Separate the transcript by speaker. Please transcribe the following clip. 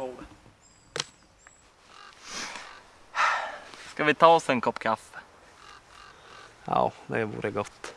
Speaker 1: bordet. Ska vi ta oss en kopp kaffe?
Speaker 2: Ja, det vore gott.